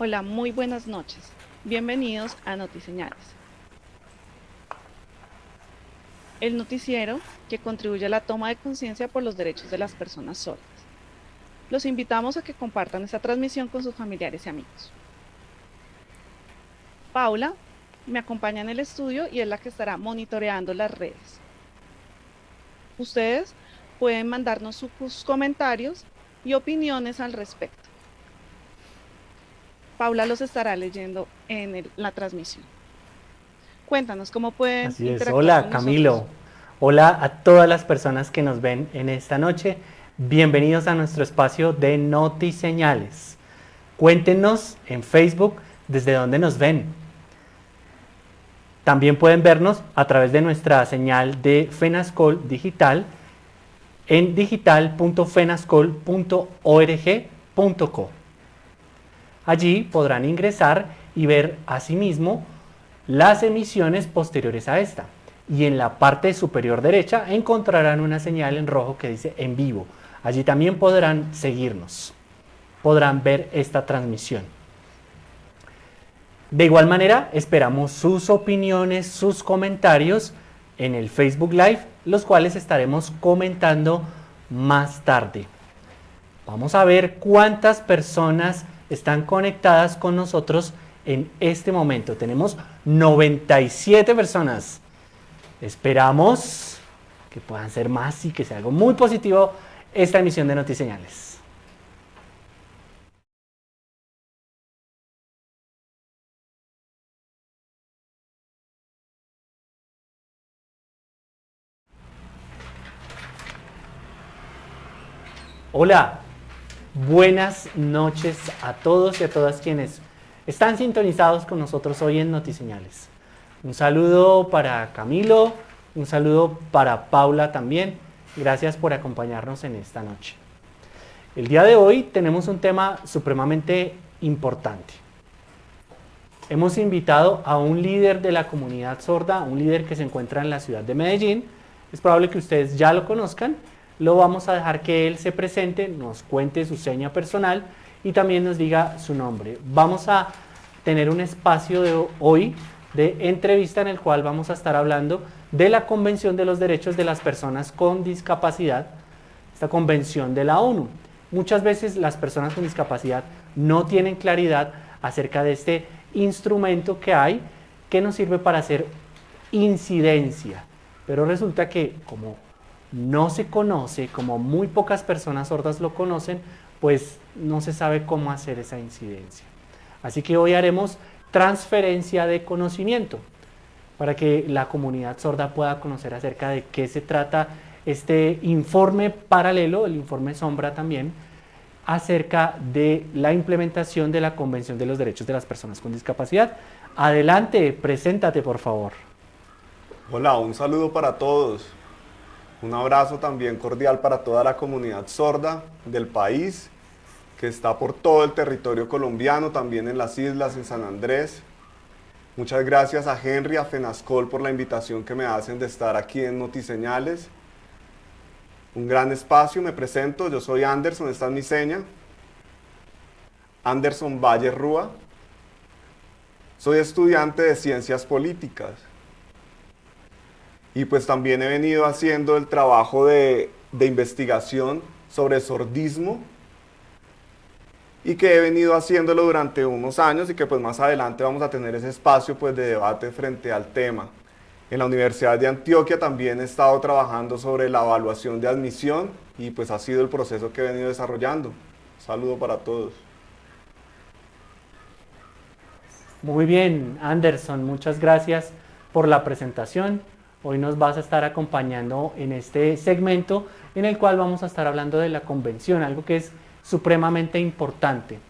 Hola, muy buenas noches. Bienvenidos a Notiseñales. El noticiero que contribuye a la toma de conciencia por los derechos de las personas sordas. Los invitamos a que compartan esta transmisión con sus familiares y amigos. Paula me acompaña en el estudio y es la que estará monitoreando las redes. Ustedes pueden mandarnos sus comentarios y opiniones al respecto. Paula los estará leyendo en la transmisión. Cuéntanos cómo pueden. Así es. Hola, Camilo. Hola a todas las personas que nos ven en esta noche. Bienvenidos a nuestro espacio de Notiseñales. Cuéntenos en Facebook desde dónde nos ven. También pueden vernos a través de nuestra señal de Fenascol Digital en digital.fenascol.org.co. Allí podrán ingresar y ver asimismo las emisiones posteriores a esta. Y en la parte superior derecha encontrarán una señal en rojo que dice en vivo. Allí también podrán seguirnos, podrán ver esta transmisión. De igual manera, esperamos sus opiniones, sus comentarios en el Facebook Live, los cuales estaremos comentando más tarde. Vamos a ver cuántas personas están conectadas con nosotros en este momento. Tenemos 97 personas. Esperamos que puedan ser más y que sea algo muy positivo esta emisión de Notiseñales. Hola, Buenas noches a todos y a todas quienes están sintonizados con nosotros hoy en Notiseñales. Un saludo para Camilo, un saludo para Paula también. Gracias por acompañarnos en esta noche. El día de hoy tenemos un tema supremamente importante. Hemos invitado a un líder de la comunidad sorda, un líder que se encuentra en la ciudad de Medellín. Es probable que ustedes ya lo conozcan lo vamos a dejar que él se presente, nos cuente su seña personal y también nos diga su nombre. Vamos a tener un espacio de hoy de entrevista en el cual vamos a estar hablando de la Convención de los Derechos de las Personas con Discapacidad, esta convención de la ONU. Muchas veces las personas con discapacidad no tienen claridad acerca de este instrumento que hay que nos sirve para hacer incidencia, pero resulta que como no se conoce, como muy pocas personas sordas lo conocen, pues no se sabe cómo hacer esa incidencia. Así que hoy haremos transferencia de conocimiento para que la comunidad sorda pueda conocer acerca de qué se trata este informe paralelo, el informe sombra también, acerca de la implementación de la Convención de los Derechos de las Personas con Discapacidad. Adelante, preséntate por favor. Hola, un saludo para todos. Un abrazo también cordial para toda la comunidad sorda del país, que está por todo el territorio colombiano, también en las islas, en San Andrés. Muchas gracias a Henry, a Fenascol por la invitación que me hacen de estar aquí en Notiseñales. Un gran espacio, me presento, yo soy Anderson, esta es mi seña. Anderson Valle Rúa. Soy estudiante de Ciencias Políticas y pues también he venido haciendo el trabajo de, investigación sobre sordismo y que he venido haciéndolo durante unos años y que pues más adelante vamos a tener ese espacio pues de debate frente al tema. En la Universidad de Antioquia también he estado trabajando sobre la evaluación de admisión y pues ha sido el proceso que he venido desarrollando. saludo para todos. Muy bien, Anderson, muchas gracias por la presentación. Hoy nos vas a estar acompañando en este segmento en el cual vamos a estar hablando de la convención, algo que es supremamente importante.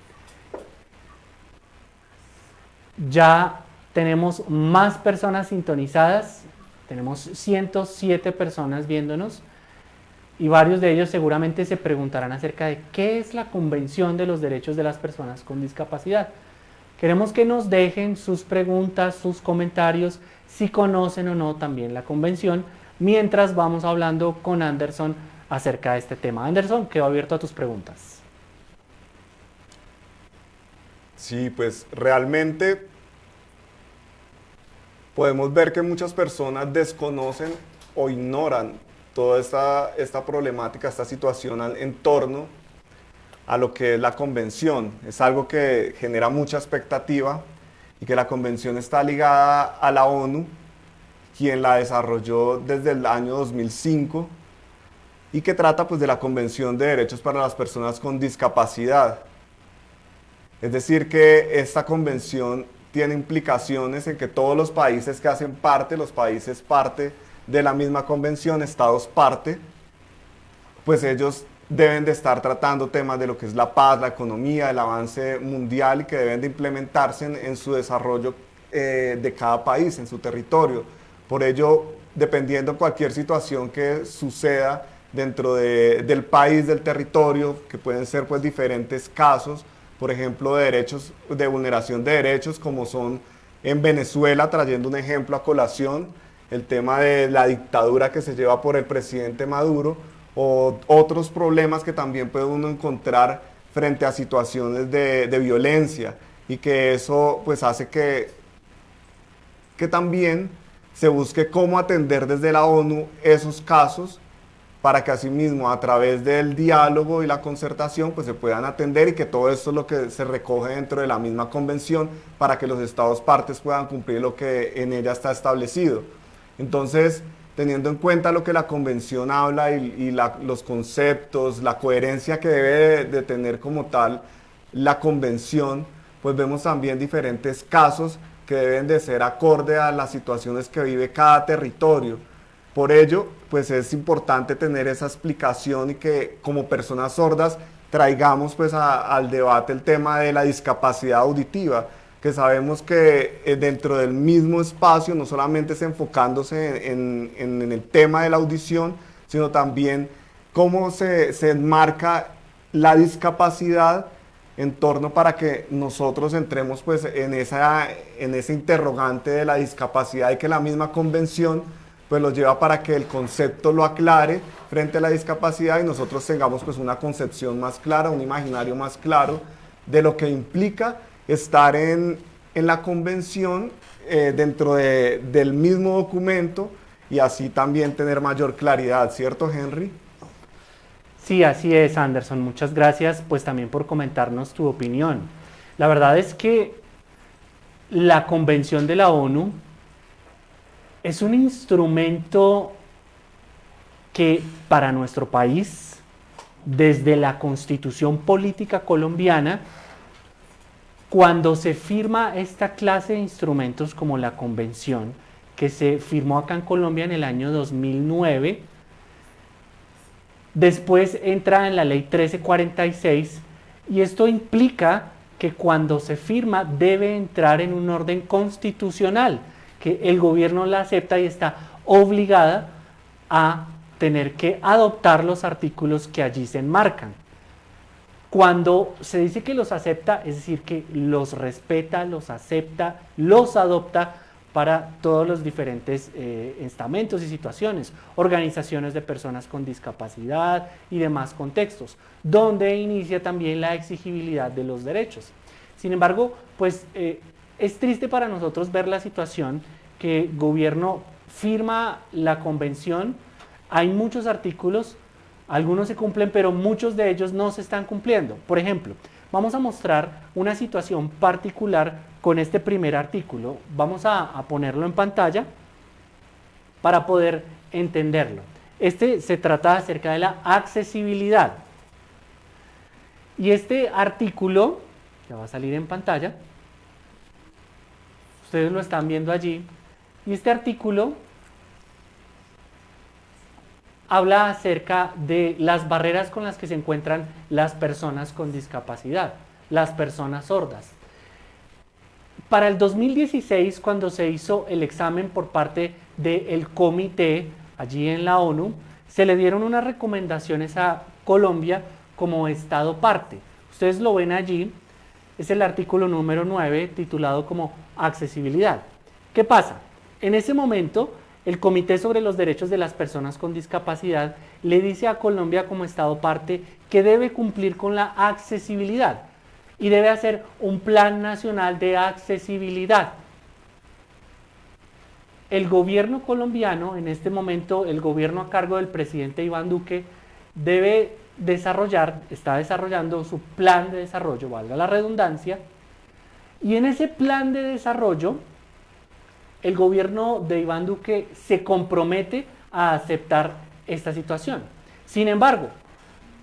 Ya tenemos más personas sintonizadas, tenemos 107 personas viéndonos y varios de ellos seguramente se preguntarán acerca de qué es la Convención de los Derechos de las Personas con Discapacidad. Queremos que nos dejen sus preguntas, sus comentarios, si conocen o no también la convención, mientras vamos hablando con Anderson acerca de este tema. Anderson, quedo abierto a tus preguntas. Sí, pues realmente podemos ver que muchas personas desconocen o ignoran toda esta, esta problemática, esta situación en torno a lo que es la convención. Es algo que genera mucha expectativa y que la convención está ligada a la ONU, quien la desarrolló desde el año 2005 y que trata pues de la Convención de Derechos para las Personas con Discapacidad. Es decir, que esta convención tiene implicaciones en que todos los países que hacen parte, los países parte de la misma convención, estados parte, pues ellos deben de estar tratando temas de lo que es la paz, la economía, el avance mundial y que deben de implementarse en, su desarrollo eh, de cada país, en su territorio. Por ello, dependiendo de cualquier situación que suceda dentro del país, del territorio, que pueden ser pues diferentes casos, por ejemplo, de derechos, de vulneración de derechos, como son en Venezuela, trayendo un ejemplo a colación, el tema de la dictadura que se lleva por el presidente Maduro, o otros problemas que también puede uno encontrar frente a situaciones de, violencia y que eso pues hace que, que también se busque cómo atender desde la ONU esos casos para que asimismo a través del diálogo y la concertación pues se puedan atender y que todo esto es lo que se recoge dentro de la misma convención para que los estados partes puedan cumplir lo que en ella está establecido. Entonces, teniendo en cuenta lo que la convención habla y, los conceptos, la coherencia que debe de, tener como tal la convención, pues vemos también diferentes casos que deben de ser acorde a las situaciones que vive cada territorio. Por ello, pues es importante tener esa explicación y que como personas sordas traigamos pues al debate el tema de la discapacidad auditiva, que sabemos que eh, dentro del mismo espacio no solamente es enfocándose en, el tema de la audición, sino también cómo se, se, enmarca la discapacidad en torno para que nosotros entremos pues en, esa, en ese interrogante de la discapacidad y que la misma convención pues lo lleva para que el concepto lo aclare frente a la discapacidad y nosotros tengamos pues una concepción más clara, un imaginario más claro de lo que implica estar en, la convención eh, dentro del mismo documento y así también tener mayor claridad, ¿cierto Henry? Sí, así es Anderson, muchas gracias pues también por comentarnos tu opinión. La verdad es que la convención de la ONU es un instrumento que para nuestro país, desde la constitución política colombiana, cuando se firma esta clase de instrumentos como la convención, que se firmó acá en Colombia en el año 2009, después entra en la ley 1346 y esto implica que cuando se firma debe entrar en un orden constitucional, que el gobierno la acepta y está obligada a tener que adoptar los artículos que allí se enmarcan. Cuando se dice que los acepta, es decir, que los respeta, los acepta, los adopta para todos los diferentes eh, estamentos y situaciones, organizaciones de personas con discapacidad y demás contextos, donde inicia también la exigibilidad de los derechos. Sin embargo, pues eh, es triste para nosotros ver la situación que gobierno firma la convención, hay muchos artículos algunos se cumplen, pero muchos de ellos no se están cumpliendo. Por ejemplo, vamos a mostrar una situación particular con este primer artículo. Vamos a, ponerlo en pantalla para poder entenderlo. Este se trata acerca de la accesibilidad. Y este artículo, que va a salir en pantalla, ustedes lo están viendo allí, y este artículo habla acerca de las barreras con las que se encuentran las personas con discapacidad, las personas sordas. Para el 2016, cuando se hizo el examen por parte del comité allí en la ONU, se le dieron unas recomendaciones a Colombia como Estado parte. Ustedes lo ven allí, es el artículo número 9 titulado como accesibilidad. ¿Qué pasa? En ese momento el Comité sobre los Derechos de las Personas con Discapacidad le dice a Colombia como Estado parte que debe cumplir con la accesibilidad. y debe hacer un plan nacional de accesibilidad. El gobierno colombiano, en este momento el gobierno a cargo del presidente Iván Duque, debe desarrollar, está desarrollando su plan de desarrollo, valga la redundancia, y en ese plan de desarrollo, el gobierno de Iván Duque se compromete a aceptar esta situación. Sin embargo,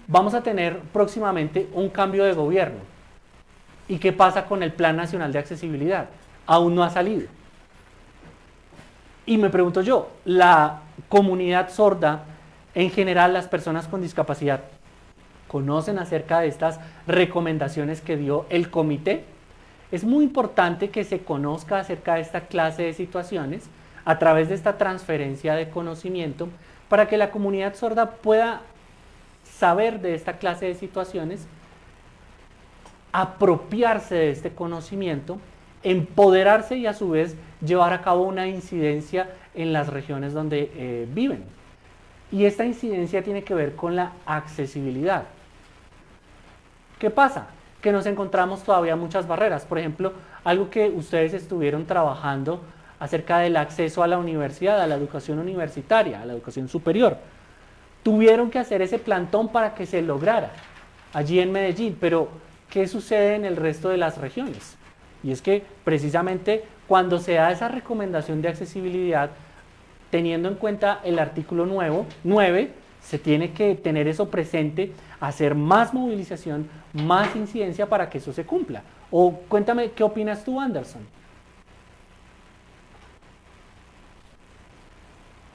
vamos a tener próximamente un cambio de gobierno. ¿Y qué pasa con el Plan Nacional de Accesibilidad? Aún no ha salido. Y me pregunto yo, ¿la comunidad sorda, en general las personas con discapacidad, conocen acerca de estas recomendaciones que dio el comité? Es muy importante que se conozca acerca de esta clase de situaciones a través de esta transferencia de conocimiento para que la comunidad sorda pueda saber de esta clase de situaciones, apropiarse de este conocimiento, empoderarse y a su vez llevar a cabo una incidencia en las regiones donde eh, viven. Y esta incidencia tiene que ver con la accesibilidad. ¿Qué pasa? Que nos encontramos todavía muchas barreras. Por ejemplo, algo que ustedes estuvieron trabajando acerca del acceso a la universidad, a la educación universitaria, a la educación superior. Tuvieron que hacer ese plantón para que se lograra allí en Medellín, pero ¿qué sucede en el resto de las regiones? Y es que precisamente cuando se da esa recomendación de accesibilidad, teniendo en cuenta el artículo nuevo, 9, se tiene que tener eso presente, hacer más movilización, más incidencia para que eso se cumpla. O cuéntame, ¿qué opinas tú, Anderson?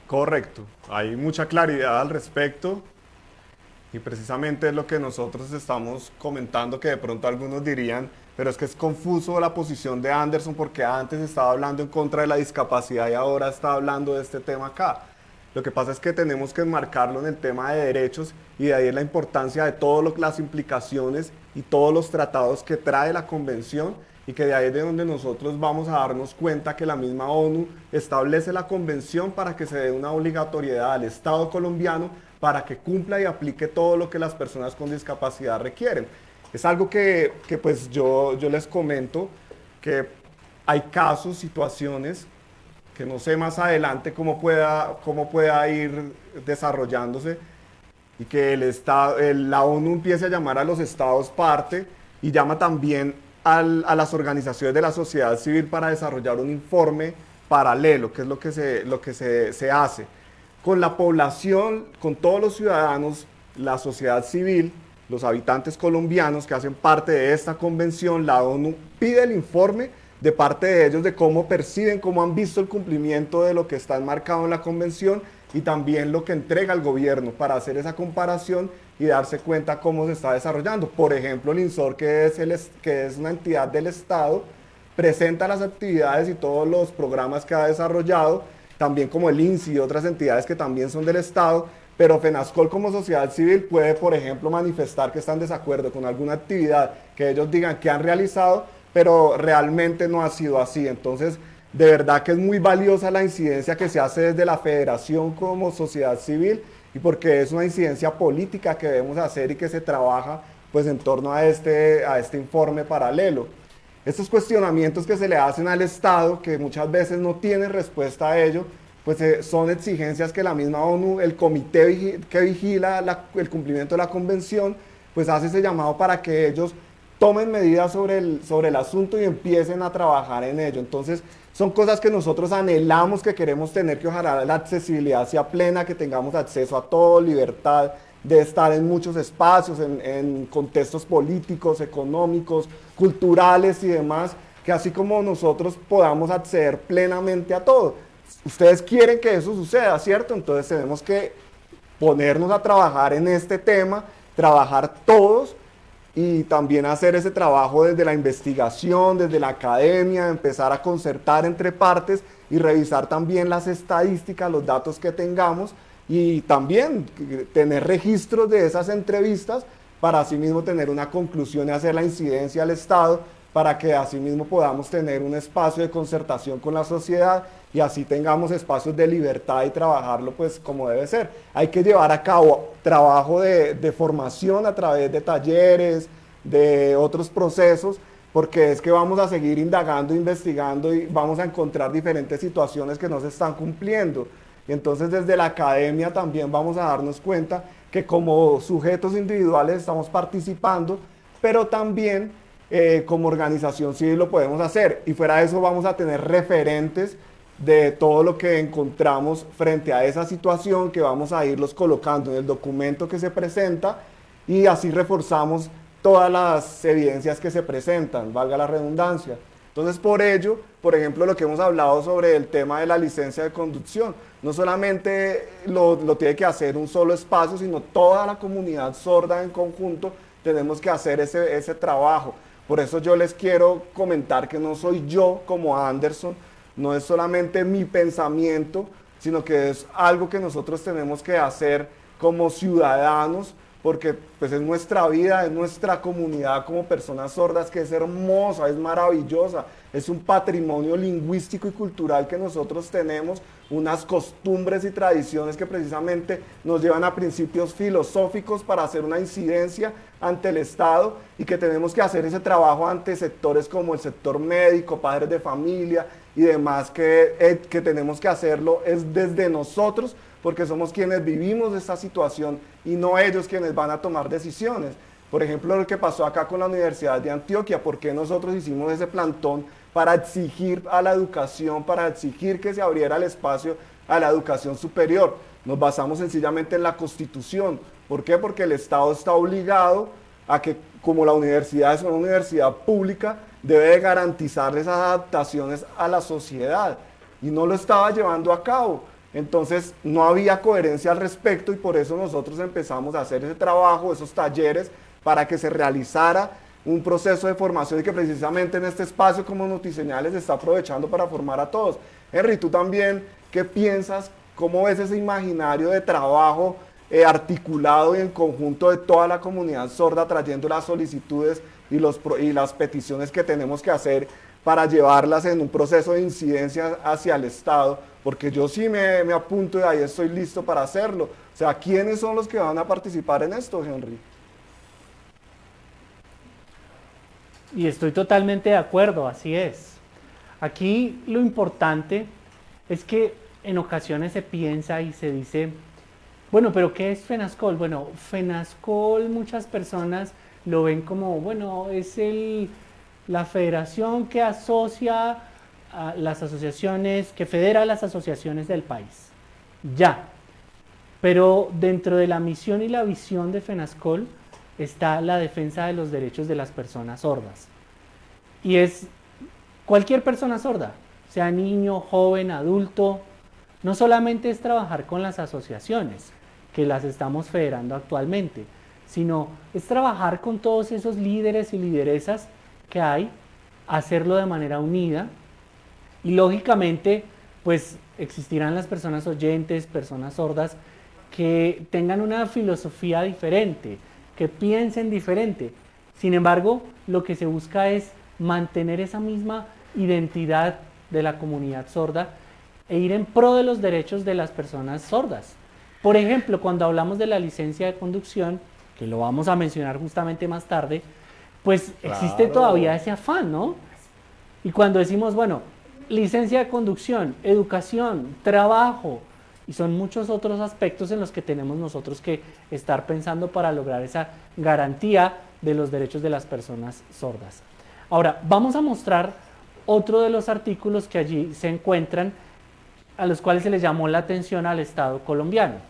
Correcto, hay mucha claridad al respecto y precisamente es lo que nosotros estamos comentando que de pronto algunos dirían, pero es que es confuso la posición de Anderson porque antes estaba hablando en contra de la discapacidad y ahora está hablando de este tema acá. Lo que pasa es que tenemos que enmarcarlo en el tema de derechos y de ahí la importancia de todas las implicaciones y todos los tratados que trae la convención y que de ahí es de donde nosotros vamos a darnos cuenta que la misma ONU establece la convención para que se dé una obligatoriedad al Estado colombiano para que cumpla y aplique todo lo que las personas con discapacidad requieren. Es algo que, que pues yo, yo les comento que hay casos, situaciones que no sé más adelante cómo pueda, cómo pueda ir desarrollándose y que el Estado, la ONU empiece a llamar a los estados parte y llama también a las organizaciones de la sociedad civil para desarrollar un informe paralelo, que es lo que, se, lo que se, se hace. Con la población, con todos los ciudadanos, la sociedad civil, los habitantes colombianos que hacen parte de esta convención, la ONU pide el informe de parte de ellos de cómo perciben, cómo han visto el cumplimiento de lo que está enmarcado en la convención y también lo que entrega el gobierno para hacer esa comparación y darse cuenta cómo se está desarrollando. Por ejemplo, el INSOR, que es, el, que es una entidad del Estado, presenta las actividades y todos los programas que ha desarrollado, también como el INSI y otras entidades que también son del Estado, pero FENASCOL como sociedad civil puede, por ejemplo, manifestar que están en desacuerdo con alguna actividad que ellos digan que han realizado, pero realmente no ha sido así. Entonces, de verdad que es muy valiosa la incidencia que se hace desde la federación como sociedad civil y porque es una incidencia política que debemos hacer y que se trabaja pues en torno a este, a este informe paralelo. Estos cuestionamientos que se le hacen al Estado, que muchas veces no tienen respuesta a ello, pues eh, son exigencias que la misma ONU, el comité que vigila el cumplimiento de la convención, pues hace ese llamado para que ellos tomen medidas sobre el, sobre el asunto y empiecen a trabajar en ello. Entonces, son cosas que nosotros anhelamos, que queremos tener, que ojalá la accesibilidad sea plena, que tengamos acceso a todo, libertad de estar en muchos espacios, en, en contextos políticos, económicos, culturales y demás, que así como nosotros podamos acceder plenamente a todo. Ustedes quieren que eso suceda, ¿cierto? Entonces tenemos que ponernos a trabajar en este tema, trabajar todos y también hacer ese trabajo desde la investigación, desde la academia, empezar a concertar entre partes y revisar también las estadísticas, los datos que tengamos y también tener registros de esas entrevistas para asimismo tener una conclusión y hacer la incidencia al Estado para que asimismo podamos tener un espacio de concertación con la sociedad y así tengamos espacios de libertad y trabajarlo pues como debe ser. Hay que llevar a cabo trabajo de, formación a través de talleres, de otros procesos, porque es que vamos a seguir indagando, investigando y vamos a encontrar diferentes situaciones que no se están cumpliendo. Y entonces desde la academia también vamos a darnos cuenta que como sujetos individuales estamos participando, pero también eh, como organización civil lo podemos hacer. Y fuera de eso vamos a tener referentes de todo lo que encontramos frente a esa situación que vamos a irlos colocando en el documento que se presenta y así reforzamos todas las evidencias que se presentan, valga la redundancia. Entonces, por ello, por ejemplo, lo que hemos hablado sobre el tema de la licencia de conducción, no solamente lo, lo, tiene que hacer un solo espacio, sino toda la comunidad sorda en conjunto tenemos que hacer ese, ese trabajo. Por eso yo les quiero comentar que no soy yo como Anderson, no es solamente mi pensamiento, sino que es algo que nosotros tenemos que hacer como ciudadanos, porque pues es nuestra vida, es nuestra comunidad como personas sordas, que es hermosa, es maravillosa, es un patrimonio lingüístico y cultural que nosotros tenemos, unas costumbres y tradiciones que precisamente nos llevan a principios filosóficos para hacer una incidencia ante el Estado y que tenemos que hacer ese trabajo ante sectores como el sector médico, padres de familia y demás, que, eh, que tenemos que hacerlo es desde nosotros, porque somos quienes vivimos esta situación y no ellos quienes van a tomar decisiones. Por ejemplo, lo que pasó acá con la Universidad de Antioquia, ¿por qué nosotros hicimos ese plantón para exigir a la educación, para exigir que se abriera el espacio a la educación superior? Nos basamos sencillamente en la Constitución. ¿Por qué? Porque el Estado está obligado a que, como la universidad es una universidad pública, debe de garantizar esas adaptaciones a la sociedad. Y no lo estaba llevando a cabo. Entonces no había coherencia al respecto y por eso nosotros empezamos a hacer ese trabajo, esos talleres, para que se realizara un proceso de formación y que precisamente en este espacio como Notiseñales se está aprovechando para formar a todos. Henry, tú también, ¿qué piensas? ¿Cómo ves ese imaginario de trabajo eh, articulado y en conjunto de toda la comunidad sorda trayendo las solicitudes y, los, y las peticiones que tenemos que hacer para llevarlas en un proceso de incidencia hacia el Estado? Porque yo sí me, me apunto y ahí estoy listo para hacerlo. O sea, ¿quiénes son los que van a participar en esto, Henry? Y estoy totalmente de acuerdo, así es. Aquí lo importante es que en ocasiones se piensa y se dice, bueno, pero ¿qué es FENASCOL? Bueno, FENASCOL muchas personas lo ven como, bueno, es el, la federación que asocia a las asociaciones, que federa las asociaciones del país. Ya. Pero dentro de la misión y la visión de FENASCOL, está la defensa de los derechos de las personas sordas. Y es cualquier persona sorda, sea niño, joven, adulto, no solamente es trabajar con las asociaciones, que las estamos federando actualmente, sino es trabajar con todos esos líderes y lideresas que hay, hacerlo de manera unida y lógicamente pues existirán las personas oyentes, personas sordas que tengan una filosofía diferente, que piensen diferente. Sin embargo, lo que se busca es mantener esa misma identidad de la comunidad sorda e ir en pro de los derechos de las personas sordas. Por ejemplo, cuando hablamos de la licencia de conducción, que lo vamos a mencionar justamente más tarde, pues existe todavía ese afán, ¿no? Y cuando decimos, bueno, licencia de conducción, educación, trabajo, y son muchos otros aspectos en los que tenemos nosotros que estar pensando para lograr esa garantía de los derechos de las personas sordas. Ahora, vamos a mostrar otro de los artículos que allí se encuentran, a los cuales se les llamó la atención al Estado colombiano.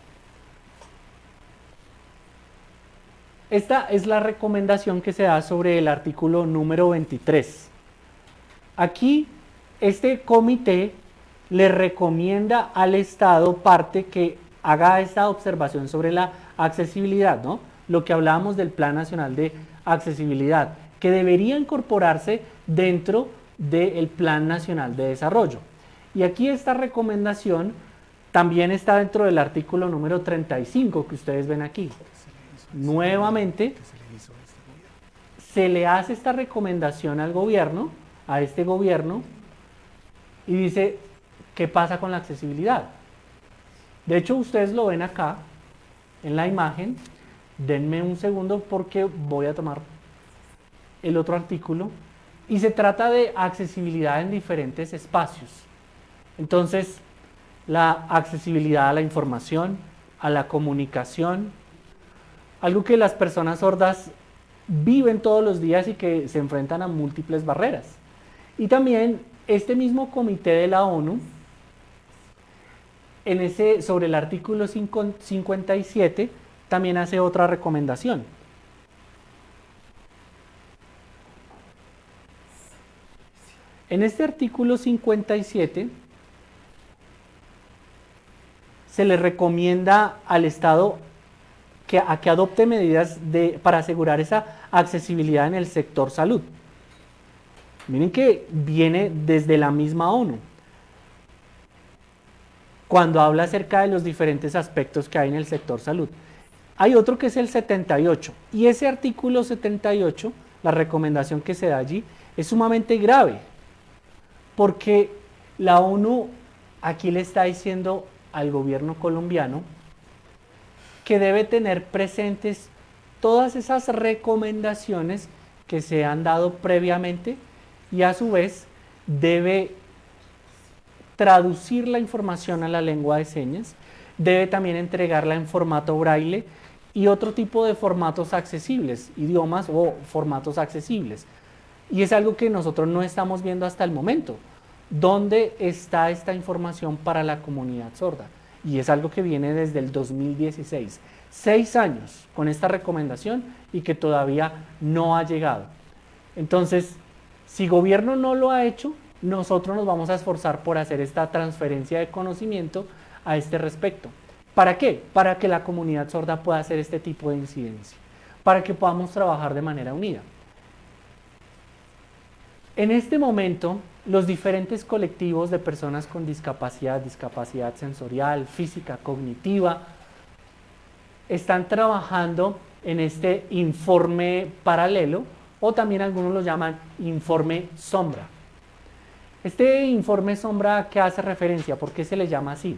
Esta es la recomendación que se da sobre el artículo número 23. Aquí, este comité le recomienda al Estado parte que haga esta observación sobre la accesibilidad, ¿no? Lo que hablábamos del Plan Nacional de Accesibilidad, que debería incorporarse dentro del Plan Nacional de Desarrollo. Y aquí esta recomendación también está dentro del artículo número 35 que ustedes ven aquí. Nuevamente, se le hace esta recomendación al gobierno, a este gobierno, y dice, ¿Qué pasa con la accesibilidad? De hecho, ustedes lo ven acá en la imagen. Denme un segundo porque voy a tomar el otro artículo y se trata de accesibilidad en diferentes espacios. Entonces, la accesibilidad a la información, a la comunicación, algo que las personas sordas viven todos los días y que se enfrentan a múltiples barreras. Y también este mismo comité de la ONU, en ese, sobre el artículo 57, también hace otra recomendación. En este artículo 57 se le recomienda al Estado que, a que adopte medidas para asegurar esa accesibilidad en el sector salud. Miren que viene desde la misma ONU. Cuando habla acerca de los diferentes aspectos que hay en el sector salud. Hay otro que es el 78 y ese artículo 78, la recomendación que se da allí, es sumamente grave porque la ONU aquí le está diciendo al gobierno colombiano que debe tener presentes todas esas recomendaciones que se han dado previamente y a su vez debe traducir la información a la lengua de señas, debe también entregarla en formato braille y otro tipo de formatos accesibles, idiomas o formatos accesibles. Y es algo que nosotros no estamos viendo hasta el momento. ¿Dónde está esta información para la comunidad sorda? Y es algo que viene desde el 2016. Seis años con esta recomendación y que todavía no ha llegado. Entonces, si gobierno no lo ha hecho, nosotros nos vamos a esforzar por hacer esta transferencia de conocimiento a este respecto. ¿Para qué? Para que la comunidad sorda pueda hacer este tipo de incidencia, para que podamos trabajar de manera unida. En este momento, los diferentes colectivos de personas con discapacidad, discapacidad sensorial, física, cognitiva, están trabajando en este informe paralelo o también algunos lo llaman informe sombra. Este informe sombra ¿a qué hace referencia? ¿Por qué se le llama así?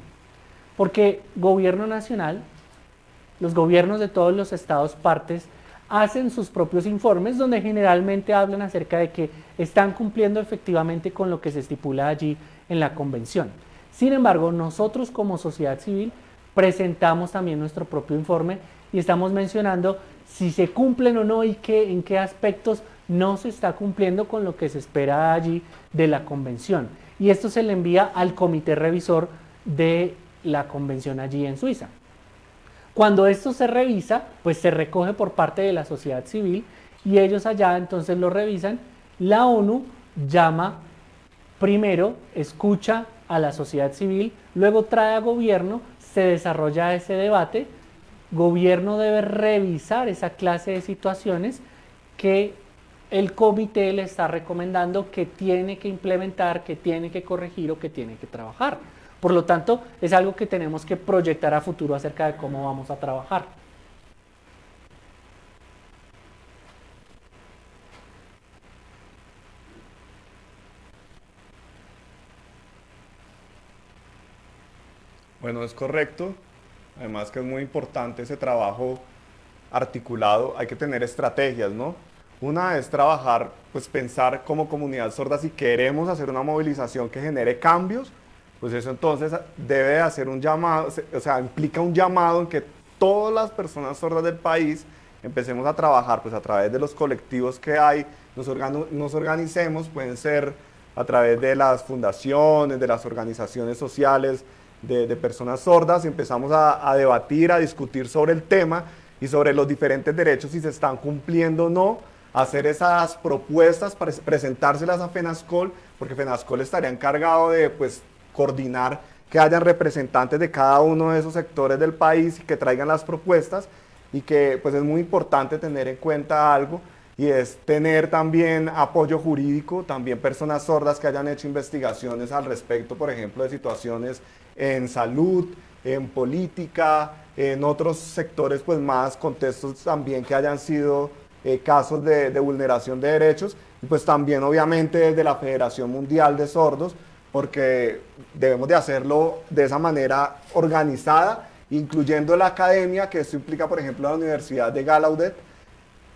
Porque gobierno nacional, los gobiernos de todos los estados partes hacen sus propios informes donde generalmente hablan acerca de que están cumpliendo efectivamente con lo que se estipula allí en la convención. Sin embargo, nosotros como sociedad civil presentamos también nuestro propio informe y estamos mencionando si se cumplen o no y qué, en qué aspectos no se está cumpliendo con lo que se espera allí de la convención. Y esto se le envía al comité revisor de la convención allí en Suiza. Cuando esto se revisa, pues se recoge por parte de la sociedad civil y ellos allá entonces lo revisan. La ONU llama primero, escucha a la sociedad civil, luego trae a gobierno, se desarrolla ese debate, gobierno debe revisar esa clase de situaciones que el comité le está recomendando que tiene que implementar, que tiene que corregir o que tiene que trabajar. Por lo tanto, es algo que tenemos que proyectar a futuro acerca de cómo vamos a trabajar. Bueno, es correcto. Además que es muy importante ese trabajo articulado. Hay que tener estrategias, ¿no? Una es trabajar, pues pensar como comunidad sorda si queremos hacer una movilización que genere cambios pues eso entonces debe hacer un llamado, o sea, implica un llamado en que todas las personas sordas del país empecemos a trabajar pues a través de los colectivos que hay, nos, nos organicemos, pueden ser a través de las fundaciones, de las organizaciones sociales, de, personas sordas, empezamos a, a, debatir, a discutir sobre el tema y sobre los diferentes derechos, si se están cumpliendo o no, hacer esas propuestas, para presentárselas a FENASCOL, porque FENASCOL estaría encargado de pues coordinar que hayan representantes de cada uno de esos sectores del país y que traigan las propuestas y que pues es muy importante tener en cuenta algo y es tener también apoyo jurídico, también personas sordas que hayan hecho investigaciones al respecto, por ejemplo, de situaciones en salud, en política, en otros sectores, pues más contextos también que hayan sido eh, casos de, de vulneración de derechos, y pues también obviamente desde la Federación Mundial de Sordos, porque debemos de hacerlo de esa manera organizada, incluyendo la academia, que esto implica, por ejemplo, la Universidad de Gallaudet,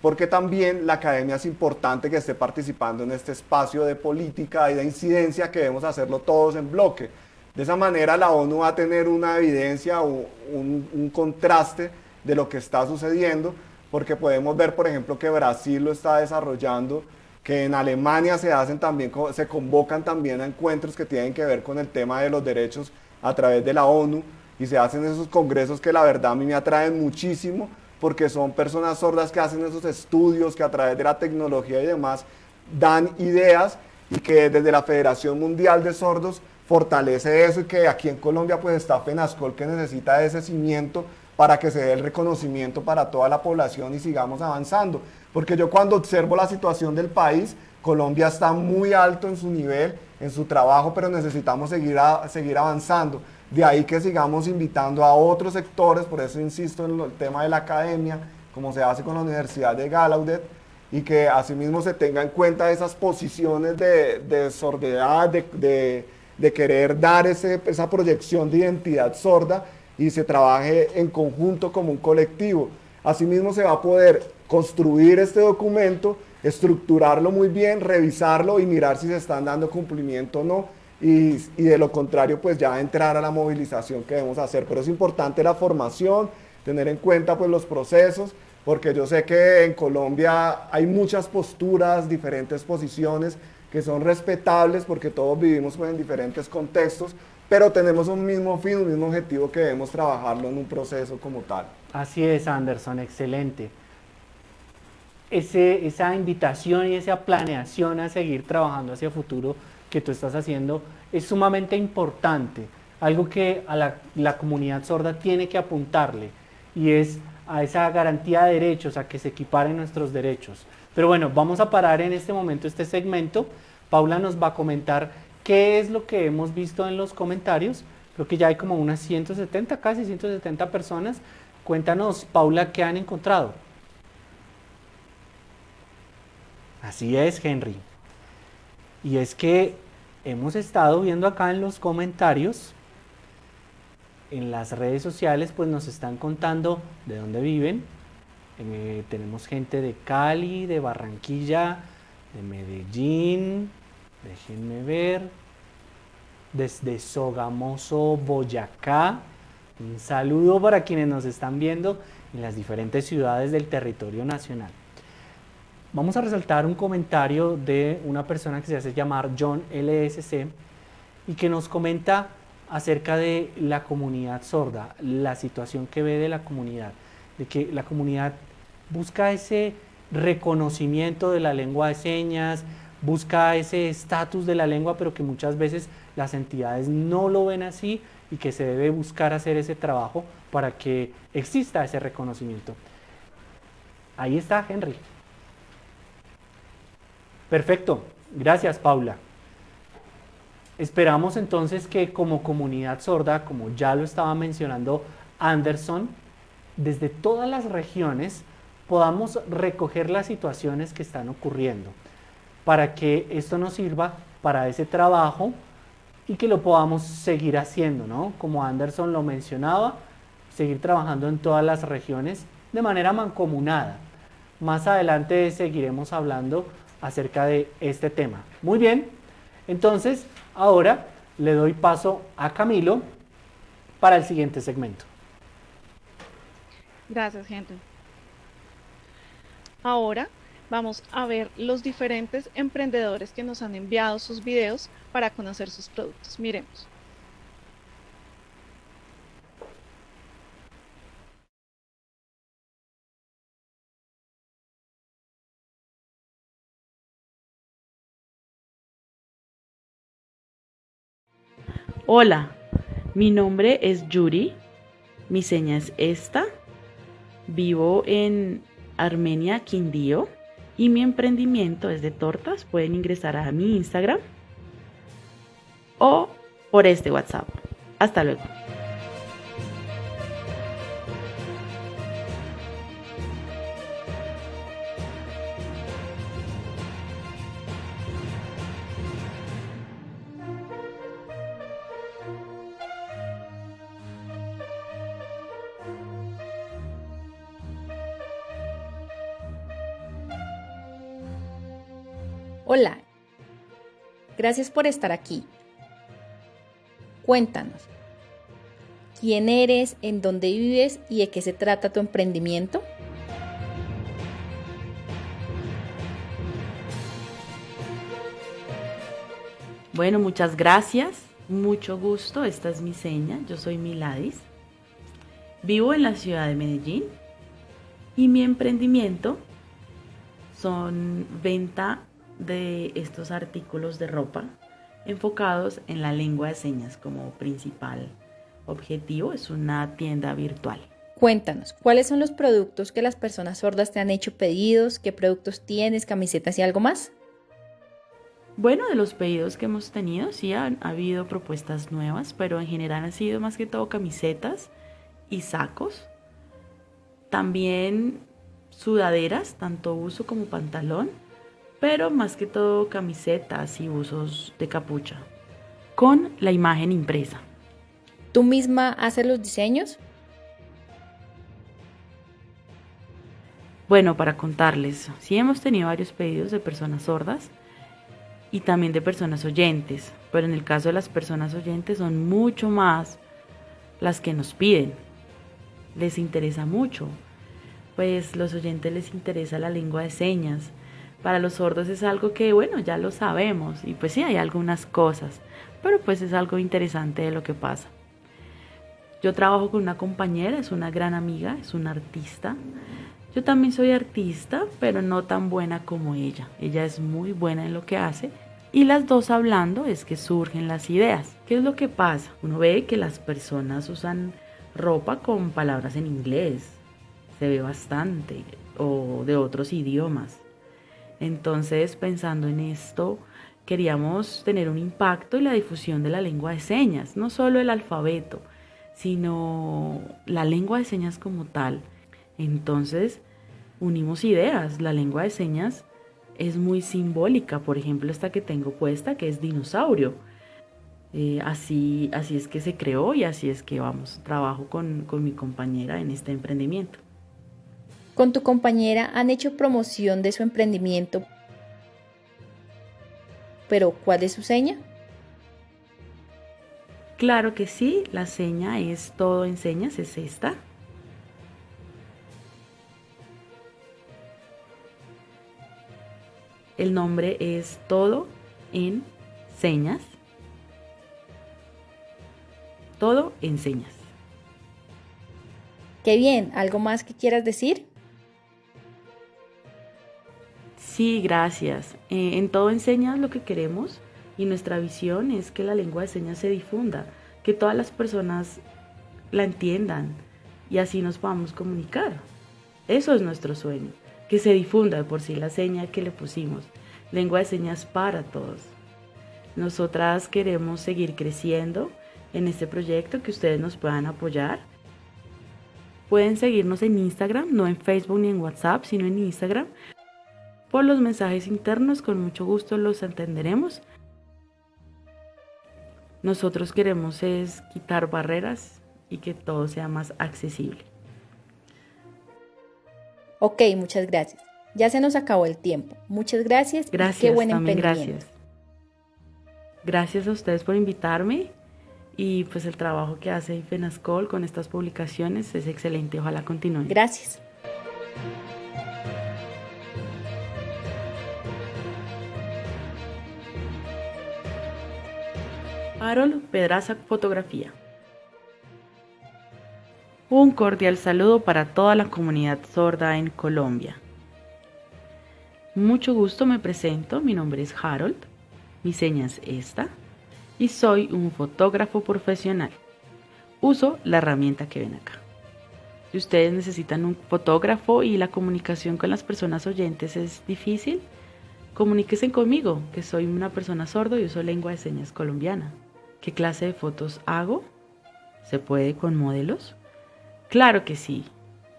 porque también la academia es importante que esté participando en este espacio de política y de incidencia que debemos hacerlo todos en bloque. De esa manera la ONU va a tener una evidencia o un, un contraste de lo que está sucediendo, porque podemos ver, por ejemplo, que Brasil lo está desarrollando, que en Alemania se hacen también, se convocan también a encuentros que tienen que ver con el tema de los derechos a través de la ONU y se hacen esos congresos que la verdad a mí me atraen muchísimo porque son personas sordas que hacen esos estudios, que a través de la tecnología y demás dan ideas y que desde la Federación Mundial de Sordos fortalece eso y que aquí en Colombia pues está FENASCOL que necesita ese cimiento para que se dé el reconocimiento para toda la población y sigamos avanzando. Porque yo cuando observo la situación del país, Colombia está muy alto en su nivel, en su trabajo, pero necesitamos seguir, seguir avanzando. De ahí que sigamos invitando a otros sectores, por eso insisto en el tema de la academia, como se hace con la Universidad de Gallaudet, y que asimismo se tenga en cuenta esas posiciones de, de sordidad, de, de, querer dar ese, esa proyección de identidad sorda y se trabaje en conjunto como un colectivo. Asimismo se va a poder construir este documento, estructurarlo muy bien, revisarlo y mirar si se están dando cumplimiento o no y, de lo contrario pues ya entrar a la movilización que debemos hacer. Pero es importante la formación, tener en cuenta pues los procesos, porque yo sé que en Colombia hay muchas posturas, diferentes posiciones que son respetables porque todos vivimos pues, en diferentes contextos, pero tenemos un mismo fin, un mismo objetivo que debemos trabajarlo en un proceso como tal. Así es, Anderson, excelente. Esa invitación y esa planeación a seguir trabajando hacia el futuro que tú estás haciendo es sumamente importante, algo que a la, comunidad sorda tiene que apuntarle y es a esa garantía de derechos, a que se equiparen nuestros derechos. Pero bueno, vamos a parar en este momento este segmento. Paula nos va a comentar qué es lo que hemos visto en los comentarios. Creo que ya hay como unas 170, casi 170 personas. Cuéntanos, Paula, qué han encontrado. Así es, Henry. Y es que hemos estado viendo acá en los comentarios, en las redes sociales, pues nos están contando de dónde viven. Eh, tenemos gente de Cali, de Barranquilla, de Medellín, déjenme ver, desde Sogamoso, Boyacá. Un saludo para quienes nos están viendo en las diferentes ciudades del territorio nacional. Vamos a resaltar un comentario de una persona que se hace llamar John LSC y que nos comenta acerca de la comunidad sorda, la situación que ve de la comunidad, de que la comunidad busca ese reconocimiento de la lengua de señas, busca ese estatus de la lengua, pero que muchas veces las entidades no lo ven así y que se debe buscar hacer ese trabajo para que exista ese reconocimiento. Ahí está Henry. Perfecto, gracias Paula. Esperamos entonces que como comunidad sorda, como ya lo estaba mencionando Anderson, desde todas las regiones podamos recoger las situaciones que están ocurriendo para que esto nos sirva para ese trabajo y que lo podamos seguir haciendo, ¿no? Como Anderson lo mencionaba, seguir trabajando en todas las regiones de manera mancomunada. Más adelante seguiremos hablando acerca de este tema. Muy bien, entonces ahora le doy paso a Camilo para el siguiente segmento. Gracias, gente. Ahora vamos a ver los diferentes emprendedores que nos han enviado sus videos para conocer sus productos. Miremos. Hola, mi nombre es Yuri, mi seña es esta, vivo en Armenia, Quindío y mi emprendimiento es de tortas. Pueden ingresar a mi Instagram o por este WhatsApp. Hasta luego. Gracias por estar aquí. Cuéntanos, ¿quién eres, en dónde vives y de qué se trata tu emprendimiento? Bueno, muchas gracias. Mucho gusto. Esta es mi seña. Yo soy Miladis. Vivo en la ciudad de Medellín y mi emprendimiento son venta de estos artículos de ropa enfocados en la lengua de señas como principal objetivo. Es una tienda virtual. Cuéntanos, ¿cuáles son los productos que las personas sordas te han hecho pedidos? ¿Qué productos tienes, camisetas y algo más? Bueno, de los pedidos que hemos tenido, sí han ha habido propuestas nuevas, pero en general han sido más que todo camisetas y sacos. También sudaderas, tanto uso como pantalón, pero más que todo camisetas y usos de capucha, con la imagen impresa. ¿Tú misma haces los diseños? Bueno, para contarles, sí hemos tenido varios pedidos de personas sordas y también de personas oyentes, pero en el caso de las personas oyentes son mucho más las que nos piden. Les interesa mucho, pues los oyentes les interesa la lengua de señas. Para los sordos es algo que, bueno, ya lo sabemos y pues sí hay algunas cosas, pero pues es algo interesante de lo que pasa. Yo trabajo con una compañera, es una gran amiga, es una artista. Yo también soy artista, pero no tan buena como ella. Ella es muy buena en lo que hace y las dos hablando es que surgen las ideas. ¿Qué es lo que pasa? Uno ve que las personas usan ropa con palabras en inglés, se ve bastante, o de otros idiomas. Entonces, pensando en esto, queríamos tener un impacto en la difusión de la lengua de señas, no solo el alfabeto, sino la lengua de señas como tal. Entonces, unimos ideas. La lengua de señas es muy simbólica. Por ejemplo, esta que tengo puesta, que es dinosaurio. Eh, así, así es que se creó y así es que vamos, trabajo con, con mi compañera en este emprendimiento. ¿Con tu compañera han hecho promoción de su emprendimiento? ¿Pero cuál es su seña? Claro que sí, la seña es todo en señas, es esta. El nombre es todo en señas. Todo en señas. Qué bien, ¿algo más que quieras decir? Sí, gracias. Eh, en todo en señas lo que queremos y nuestra visión es que la lengua de señas se difunda, que todas las personas la entiendan y así nos podamos comunicar. Eso es nuestro sueño, que se difunda por sí la seña que le pusimos, lengua de señas para todos. Nosotras queremos seguir creciendo en este proyecto, que ustedes nos puedan apoyar. Pueden seguirnos en Instagram, no en Facebook ni en WhatsApp, sino en Instagram. Por los mensajes internos, con mucho gusto los entenderemos nosotros queremos es quitar barreras y que todo sea más accesible. Ok, muchas gracias. Ya se nos acabó el tiempo. Muchas gracias. Gracias, qué buen también gracias. Gracias a ustedes por invitarme y pues el trabajo que hace FENASCOL con estas publicaciones es excelente. Ojalá continúe. Gracias. Harold Pedraza Fotografía. Un cordial saludo para toda la comunidad sorda en Colombia. Mucho gusto me presento, mi nombre es Harold, mi seña es esta y soy un fotógrafo profesional. Uso la herramienta que ven acá. Si ustedes necesitan un fotógrafo y la comunicación con las personas oyentes es difícil, comuníquense conmigo, que soy una persona sordo y uso lengua de señas colombiana. ¿Qué clase de fotos hago? ¿Se puede con modelos? Claro que sí,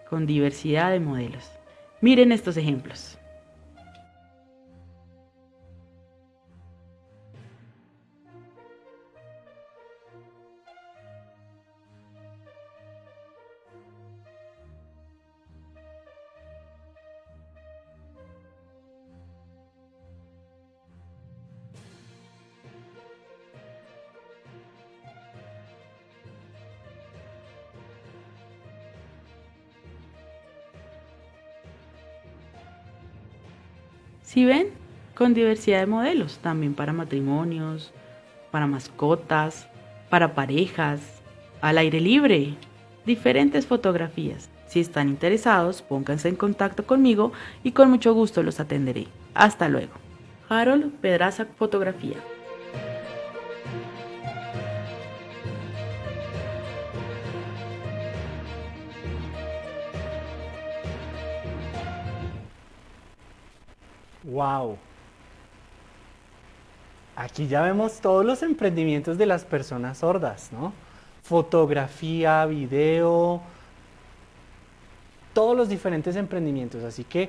con diversidad de modelos. Miren estos ejemplos. Ven, con diversidad de modelos, también para matrimonios, para mascotas, para parejas, al aire libre, diferentes fotografías. Si están interesados, pónganse en contacto conmigo y con mucho gusto los atenderé. Hasta luego. Harold Pedraza Fotografía. Wow. Aquí ya vemos todos los emprendimientos de las personas sordas, ¿no? Fotografía, video, todos los diferentes emprendimientos. Así que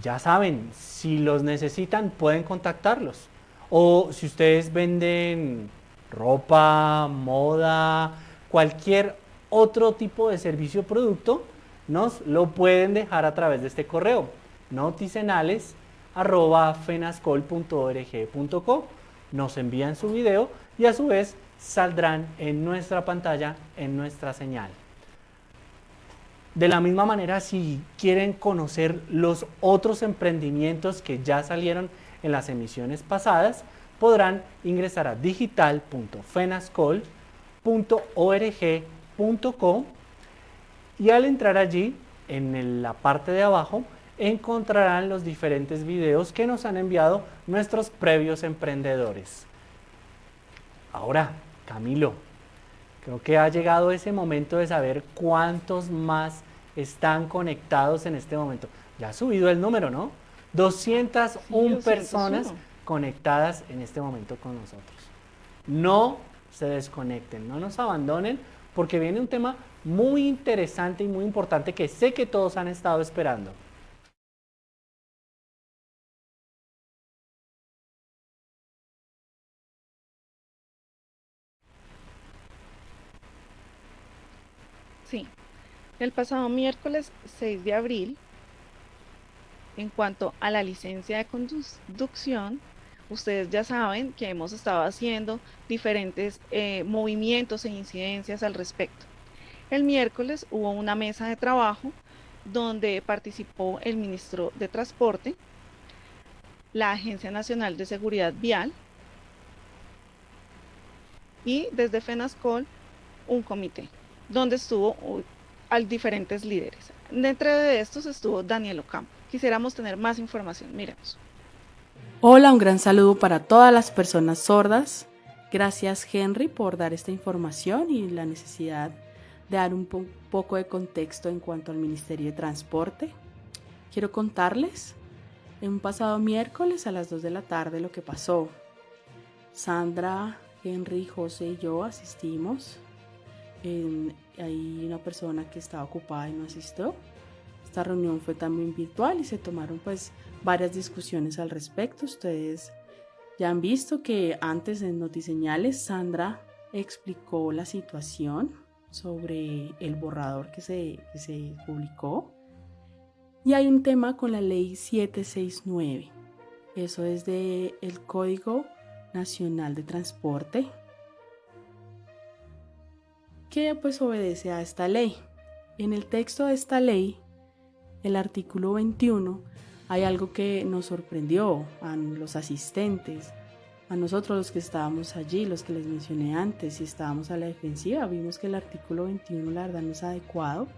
ya saben, si los necesitan pueden contactarlos. O si ustedes venden ropa, moda, cualquier otro tipo de servicio o producto, nos lo pueden dejar a través de este correo, noticenales arroba fenascol.org.co. Nos envían su video y a su vez saldrán en nuestra pantalla, en nuestra señal. De la misma manera, si quieren conocer los otros emprendimientos que ya salieron en las emisiones pasadas, podrán ingresar a digital.fenascol.org.co y al entrar allí, en la parte de abajo, encontrarán los diferentes videos que nos han enviado nuestros previos emprendedores. Ahora, Camilo, creo que ha llegado ese momento de saber cuántos más están conectados en este momento. Ya ha subido el número, ¿no? 201 personas conectadas en este momento con nosotros. No se desconecten, no nos abandonen, porque viene un tema muy interesante y muy importante que sé que todos han estado esperando. Sí, el pasado miércoles 6 de abril, en cuanto a la licencia de conducción, ustedes ya saben que hemos estado haciendo diferentes eh, movimientos e incidencias al respecto. El miércoles hubo una mesa de trabajo donde participó el ministro de Transporte, la Agencia Nacional de Seguridad Vial y desde FENASCOL un comité donde estuvo al diferentes líderes. Dentro de estos estuvo Daniel Ocampo. Quisiéramos tener más información. Miremos. Hola, un gran saludo para todas las personas sordas. Gracias Henry por dar esta información y la necesidad de dar un poco de contexto en cuanto al Ministerio de Transporte. Quiero contarles en un pasado miércoles a las 2 de la tarde lo que pasó. Sandra, Henry, José y yo asistimos hay una persona que estaba ocupada y no asistió. Esta reunión fue también virtual y se tomaron pues varias discusiones al respecto. Ustedes ya han visto que antes en Notiseñales Sandra explicó la situación sobre el borrador que se, que se publicó. Y hay un tema con la ley 769. Eso es del el Código Nacional de Transporte pues obedece a esta ley. En el texto de esta ley, el artículo 21, hay algo que nos sorprendió a los asistentes, a nosotros los que estábamos allí, los que les mencioné antes, y estábamos a la defensiva, vimos que el artículo 21 la verdad no es adecuado,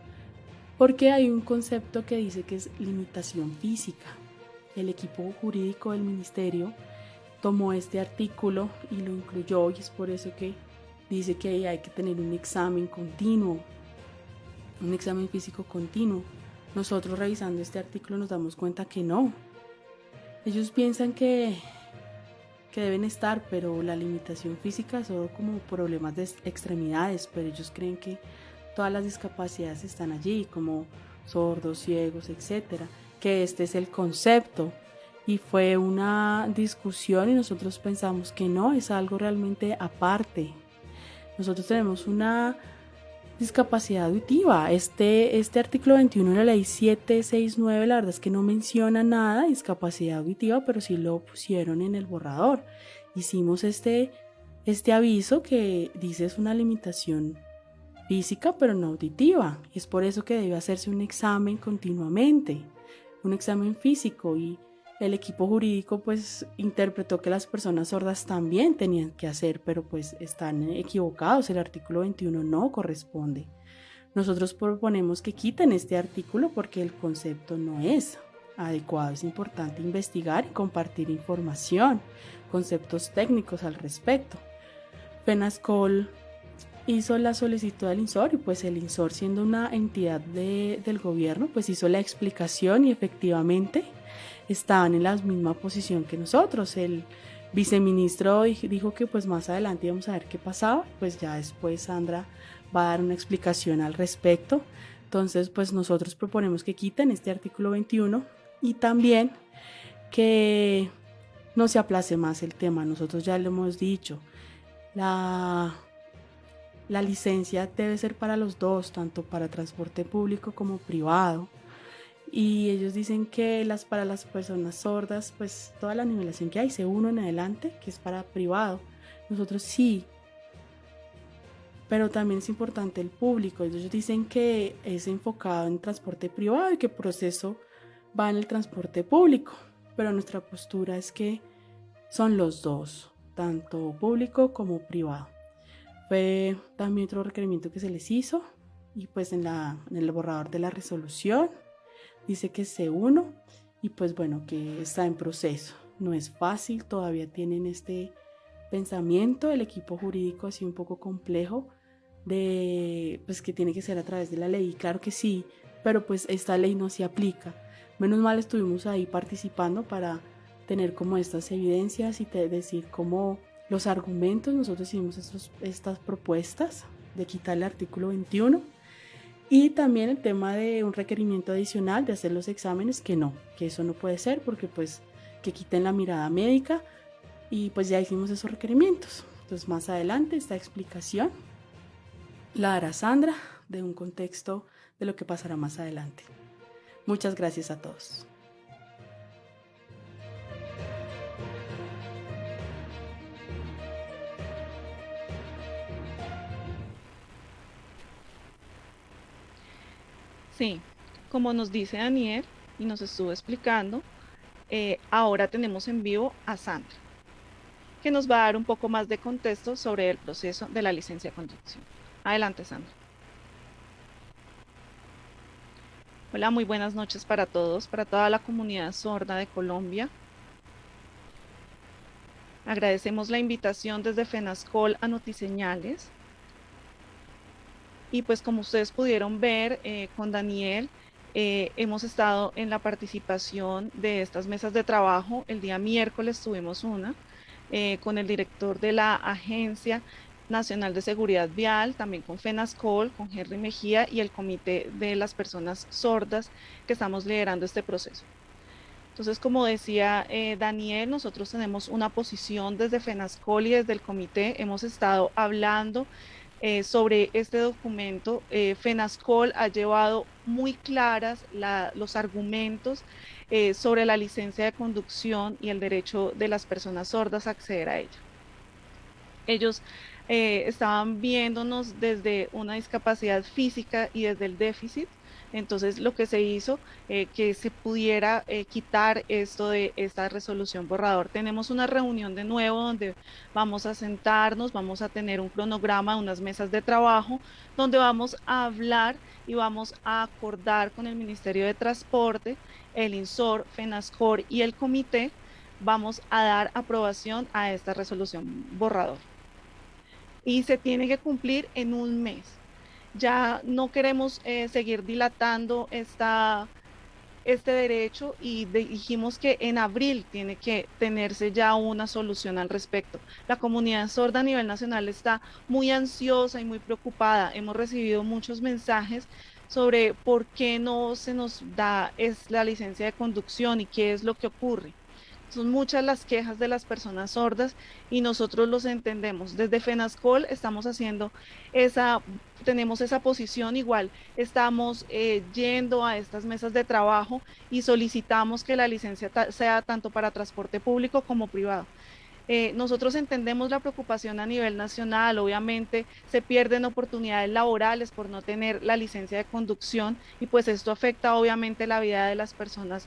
porque hay un concepto que dice que es limitación física. El equipo jurídico del ministerio tomó este artículo y lo incluyó y es por eso que dice que hay que tener un examen continuo, un examen físico continuo. Nosotros revisando este artículo nos damos cuenta que no. Ellos piensan que, que deben estar, pero la limitación física son como problemas de extremidades, pero ellos creen que todas las discapacidades están allí, como sordos, ciegos, etcétera, que este es el concepto. Y fue una discusión y nosotros pensamos que no, es algo realmente aparte, nosotros tenemos una discapacidad auditiva. Este, este artículo 21 de la ley 769, la verdad es que no menciona nada de discapacidad auditiva, pero sí lo pusieron en el borrador. Hicimos este, este aviso que dice es una limitación física, pero no auditiva. Es por eso que debe hacerse un examen continuamente, un examen físico y el equipo jurídico pues interpretó que las personas sordas también tenían que hacer, pero pues están equivocados, el artículo 21 no corresponde. Nosotros proponemos que quiten este artículo porque el concepto no es adecuado. Es importante investigar y compartir información, conceptos técnicos al respecto. Penascol hizo la solicitud al INSOR y pues el INSOR siendo una entidad del gobierno pues hizo la explicación y efectivamente estaban en la misma posición que nosotros. El viceministro dijo que pues más adelante íbamos a ver qué pasaba, pues ya después Sandra va a dar una explicación al respecto. Entonces pues nosotros proponemos que quiten este artículo 21 y también que no se aplace más el tema. Nosotros ya lo hemos dicho, la, la licencia debe ser para los dos, tanto para transporte público como privado y ellos dicen que las para las personas sordas, pues toda la nivelación que hay, se uno en adelante, que es para privado. Nosotros sí, pero también es importante el público. Ellos dicen que es enfocado en transporte privado y que proceso va en el transporte público, pero nuestra postura es que son los dos, tanto público como privado. Fue también otro requerimiento que se les hizo y pues en, la, en el borrador de la resolución dice que se uno y pues bueno, que está en proceso. No es fácil, todavía tienen este pensamiento, el equipo jurídico así un poco complejo de pues que tiene que ser a través de la ley, claro que sí, pero pues esta ley no se aplica. Menos mal estuvimos ahí participando para tener como estas evidencias y decir como los argumentos, nosotros hicimos estas propuestas de quitar el artículo 21 y también el tema de un requerimiento adicional de hacer los exámenes, que no, que eso no puede ser porque pues que quiten la mirada médica y pues ya hicimos esos requerimientos. Entonces más adelante esta explicación la hará Sandra de un contexto de lo que pasará más adelante. Muchas gracias a todos. Sí, como nos dice Daniel y nos estuvo explicando, eh, ahora tenemos en vivo a Sandra, que nos va a dar un poco más de contexto sobre el proceso de la licencia de conducción. Adelante, Sandra. Hola, muy buenas noches para todos, para toda la comunidad sorda de Colombia. Agradecemos la invitación desde FENASCOL a Notiseñales y pues como ustedes pudieron ver eh, con Daniel, eh, hemos estado en la participación de estas mesas de trabajo. El día miércoles tuvimos una eh, con el director de la Agencia Nacional de Seguridad Vial, también con FENASCOL, con Henry Mejía y el Comité de las Personas Sordas que estamos liderando este proceso. Entonces, como decía Daniel, nosotros tenemos una posición desde FENASCOL y desde el comité. Hemos estado hablando eh, sobre este documento, eh, FENASCOL ha llevado muy claras los argumentos eh, sobre la licencia de conducción y el derecho de las personas sordas a acceder a ella. Ellos estaban viéndonos desde una discapacidad física y desde el déficit entonces, lo que se hizo, eh, que se pudiera eh, quitar esto de esta resolución borrador. Tenemos una reunión de nuevo donde vamos a sentarnos, vamos a tener un cronograma, unas mesas de trabajo, donde vamos a hablar y vamos a acordar con el Ministerio de Transporte, el INSOR, FENASCOR y el comité, vamos a dar aprobación a esta resolución borrador. Y se tiene que cumplir en un mes ya no queremos eh, seguir dilatando esta, este derecho y dijimos que en abril tiene que tenerse ya una solución al respecto. La comunidad sorda a nivel nacional está muy ansiosa y muy preocupada. Hemos recibido muchos mensajes sobre por qué no se nos da es la licencia de conducción y qué es lo que ocurre. Son muchas las quejas de las personas sordas y nosotros los entendemos. Desde FENASCOL estamos haciendo esa, tenemos esa posición igual. Estamos eh, yendo a estas mesas de trabajo y solicitamos que la licencia sea tanto para transporte público como privado. Eh, nosotros entendemos la preocupación a nivel nacional, obviamente se pierden oportunidades laborales por no tener la licencia de conducción y pues esto afecta obviamente la vida de las personas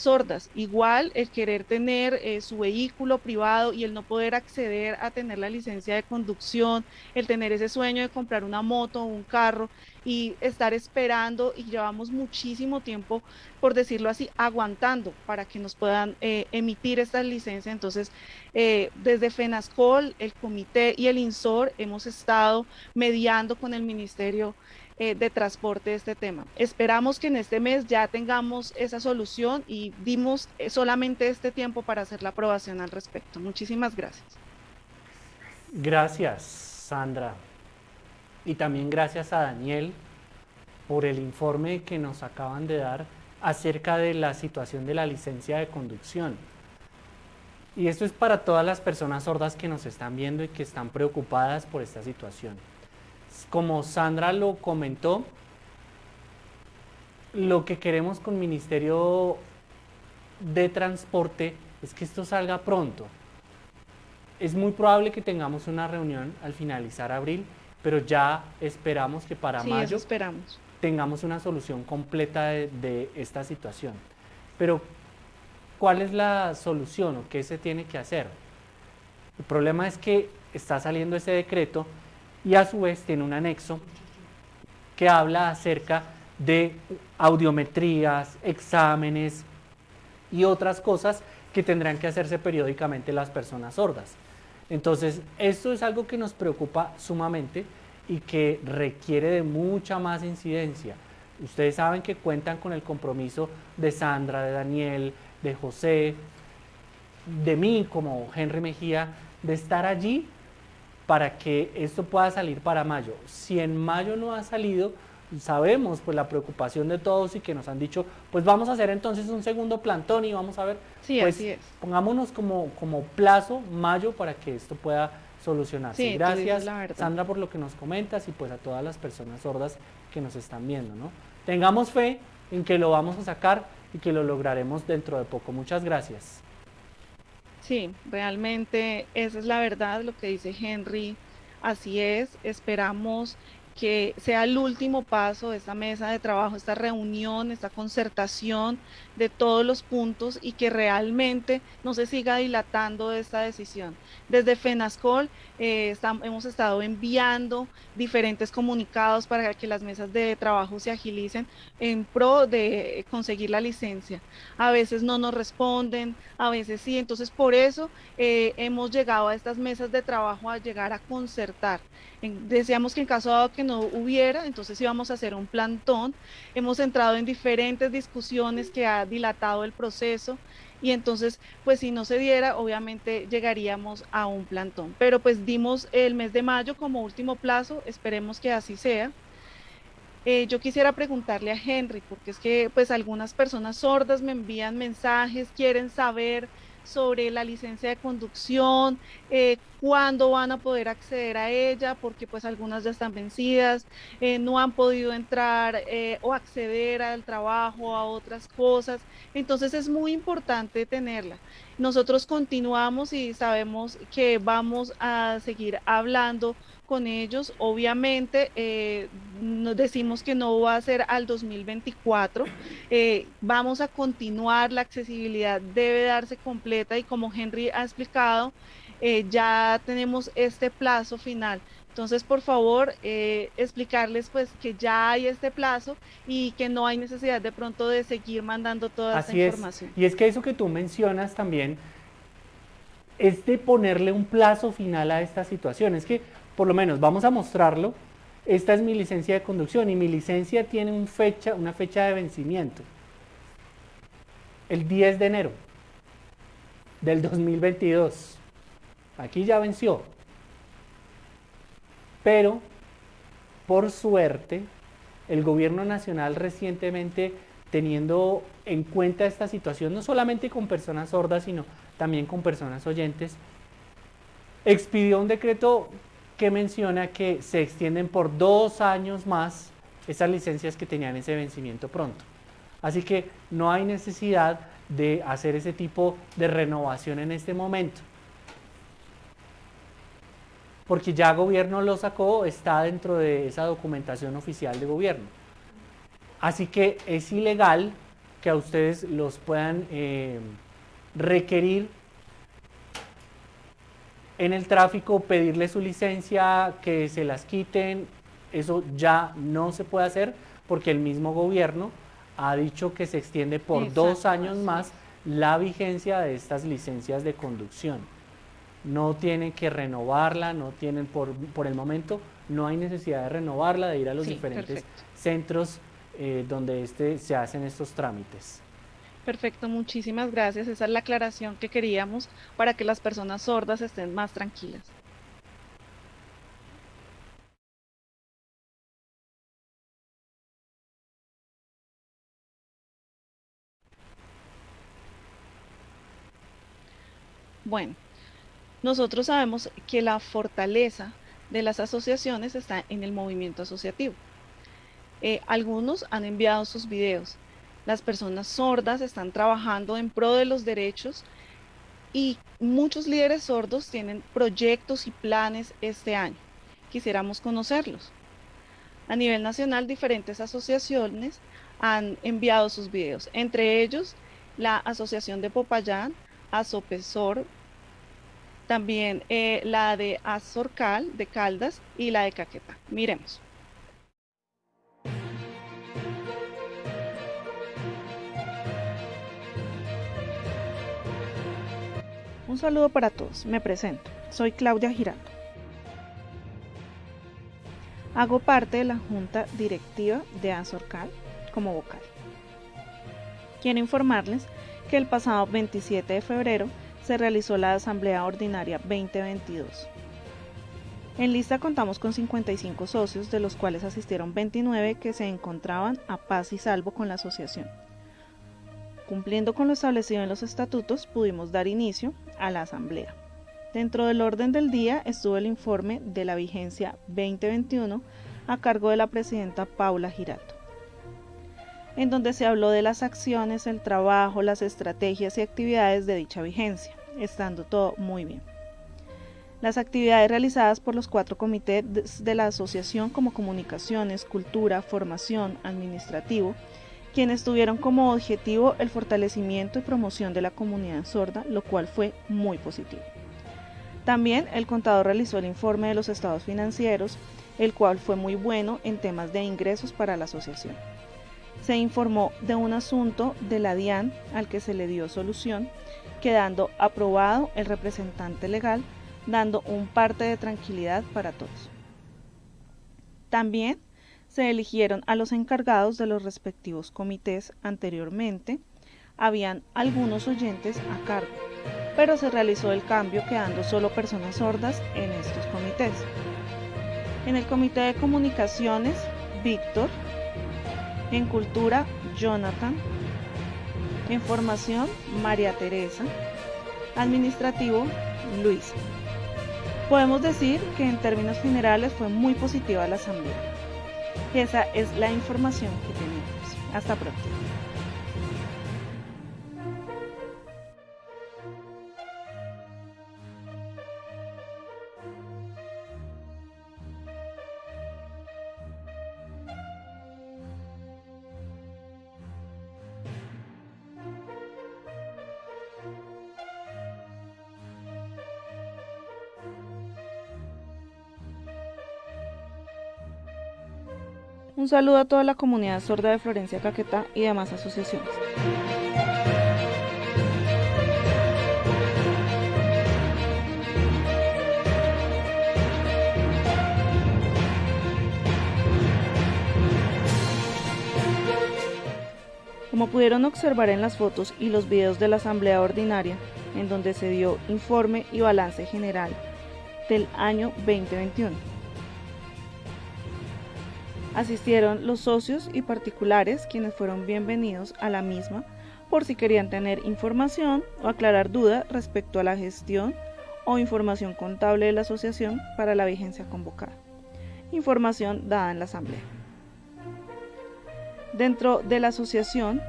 sordas. Igual el querer tener eh, su vehículo privado y el no poder acceder a tener la licencia de conducción, el tener ese sueño de comprar una moto o un carro y estar esperando y llevamos muchísimo tiempo, por decirlo así, aguantando para que nos puedan eh, emitir estas licencias. Entonces, eh, desde FENASCOL, el comité y el INSOR hemos estado mediando con el Ministerio eh, de transporte este tema. Esperamos que en este mes ya tengamos esa solución y dimos solamente este tiempo para hacer la aprobación al respecto. Muchísimas gracias. Gracias, Sandra. Y también gracias a Daniel por el informe que nos acaban de dar acerca de la situación de la licencia de conducción. Y esto es para todas las personas sordas que nos están viendo y que están preocupadas por esta situación como Sandra lo comentó, lo que queremos con Ministerio de Transporte es que esto salga pronto. Es muy probable que tengamos una reunión al finalizar abril, pero ya esperamos que para mayo esperamos. tengamos una solución completa de, de esta situación. Pero, ¿cuál es la solución o qué se tiene que hacer? El problema es que está saliendo ese decreto y a su vez tiene un anexo que habla acerca de audiometrías, exámenes y otras cosas que tendrán que hacerse periódicamente las personas sordas. Entonces, esto es algo que nos preocupa sumamente y que requiere de mucha más incidencia. Ustedes saben que cuentan con el compromiso de Sandra, de Daniel, de José, de mí como Henry Mejía, de estar allí para que esto pueda salir para mayo. Si en mayo no ha salido, sabemos pues la preocupación de todos y que nos han dicho, pues vamos a hacer entonces un segundo plantón y vamos a ver, sí, pues así es. pongámonos como, como plazo mayo para que esto pueda solucionarse. Sí, Gracias. Sandra por lo que nos comentas y pues a todas las personas sordas que nos están viendo, ¿no? Tengamos fe en que lo vamos a sacar y que lo lograremos dentro de poco. Muchas gracias. Sí, realmente esa es la verdad, lo que dice Henry. Así es, esperamos que sea el último paso de esta mesa de trabajo, esta reunión, esta concertación de todos los puntos y que realmente no se siga dilatando esta decisión. Desde FENASCOL eh, hemos estado enviando diferentes comunicados para que las mesas de trabajo se agilicen en pro de conseguir la licencia. A veces no nos responden, a veces sí, entonces por eso eh, hemos llegado a estas mesas de trabajo a llegar a concertar. Deseamos que en caso dado que no hubiera, entonces íbamos a hacer un plantón. Hemos entrado en diferentes discusiones que ha dilatado el proceso y entonces pues si no se diera obviamente llegaríamos a un plantón pero pues dimos el mes de mayo como último plazo esperemos que así sea eh, yo quisiera preguntarle a Henry porque es que pues algunas personas sordas me envían mensajes quieren saber sobre la licencia de conducción, eh, cuándo van a poder acceder a ella, porque pues algunas ya están vencidas, eh, no han podido entrar eh, o acceder al trabajo, a otras cosas. Entonces es muy importante tenerla. Nosotros continuamos y sabemos que vamos a seguir hablando con ellos. Obviamente, eh, nos decimos que no va a ser al 2024. Eh, vamos a continuar, la accesibilidad debe darse completa y como Henry ha explicado, eh, ya tenemos este plazo final. Entonces, por favor, explicarles pues que ya hay este plazo y que no hay necesidad de pronto de seguir mandando toda esta información. Y es que eso que tú mencionas también es de ponerle un plazo final a esta situación. Es que por lo menos vamos a mostrarlo. Esta es mi licencia de conducción y mi licencia tiene una fecha de vencimiento. El 10 de enero del 2022. Aquí ya venció. Pero, por suerte, el gobierno nacional recientemente, teniendo en cuenta esta situación, no solamente con personas sordas, sino también con personas oyentes, expidió un decreto que menciona que se extienden por dos años más esas licencias que tenían ese vencimiento pronto. Así que no hay necesidad de hacer ese tipo de renovación en este momento. Porque ya gobierno lo sacó, está dentro de esa documentación oficial de gobierno. Así que es ilegal que a ustedes los puedan eh, requerir en el tráfico, pedirle su licencia, que se las quiten, eso ya no se puede hacer porque el mismo gobierno ha dicho que se extiende por dos años más la vigencia de estas licencias de conducción. No tienen que renovarla, no tienen por, por el momento, no hay necesidad de renovarla, de ir a los diferentes centros eh, donde este, se hacen estos trámites. Perfecto, muchísimas gracias. Esa es la aclaración que queríamos para que las personas sordas estén más tranquilas. Bueno, nosotros sabemos que la fortaleza de las asociaciones está en el movimiento asociativo. Eh, algunos han enviado sus videos. Las personas sordas están trabajando en pro de los derechos y muchos líderes sordos tienen proyectos y planes este año. Quisiéramos conocerlos. A nivel nacional, diferentes asociaciones han enviado sus videos, entre ellos la Asociación de Popayán, Asopesor, también eh, la de Azorcal, de Caldas, y la de Caqueta. Miremos. Un saludo para todos. Me presento. Soy Claudia Giraldo. Hago parte de la junta directiva de Azorcal como vocal. Quiero informarles que el pasado 27 de febrero se realizó la Asamblea Ordinaria 2022. En lista contamos con 55 socios, de los cuales asistieron 29 que se encontraban a paz y salvo con la asociación. Cumpliendo con lo establecido en los estatutos, pudimos dar inicio a la asamblea. Dentro del orden del día estuvo el informe de la vigencia 2021 a cargo de la presidenta Paula Girato, en donde se habló de las acciones, el trabajo, las estrategias y actividades de dicha vigencia, estando todo muy bien. Las actividades realizadas por los cuatro comités de la asociación como comunicaciones, cultura, formación, administrativo, quienes tuvieron como objetivo el fortalecimiento y promoción de la comunidad sorda, lo cual fue muy positivo. También el contador realizó el informe de los estados financieros, el cual fue muy bueno en temas de ingresos para la asociación. Se informó de un asunto de la DIAN al que se le dio solución, quedando aprobado el representante legal, dando un parte de tranquilidad para todos. También se eligieron a los encargados de los respectivos comités anteriormente. Habían algunos oyentes a cargo, pero se realizó el cambio quedando solo personas sordas en estos comités. En el comité de comunicaciones, Víctor. En cultura, Jonathan. En formación, María Teresa. Administrativo, Luis. Podemos decir que en términos generales fue muy positiva la asamblea. Esa es la información que tenemos. Hasta pronto. Saludo a toda la comunidad sorda de Florencia Caquetá y demás asociaciones. Como pudieron observar en las fotos y los videos de la Asamblea Ordinaria, en donde se dio informe y balance general del año 2021 Asistieron los socios y particulares quienes fueron bienvenidos a la misma por si querían tener información o aclarar dudas respecto a la gestión o información contable de la asociación para la vigencia convocada. Información dada en la asamblea. Dentro de la asociación,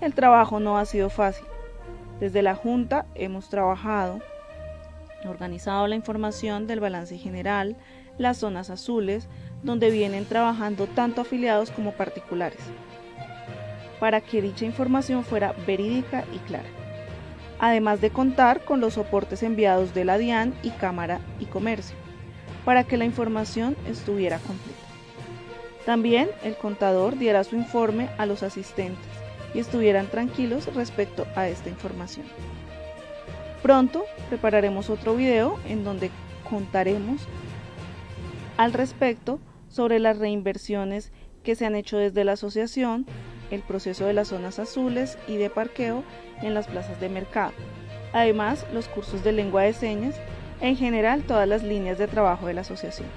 el trabajo no ha sido fácil. Desde la Junta hemos trabajado, organizado la información del balance general, las zonas azules, donde vienen trabajando tanto afiliados como particulares. para que dicha información fuera verídica y clara, además de contar con los soportes enviados de la DIAN y Cámara y Comercio, para que la información estuviera completa. También el contador diera su informe a los asistentes y estuvieran tranquilos respecto a esta información. Pronto prepararemos otro video en donde contaremos al respecto sobre las reinversiones que se han hecho desde la asociación, el proceso de las zonas azules y de parqueo en las plazas de mercado. Además, los cursos de lengua de señas, en general todas las líneas de trabajo de la asociación.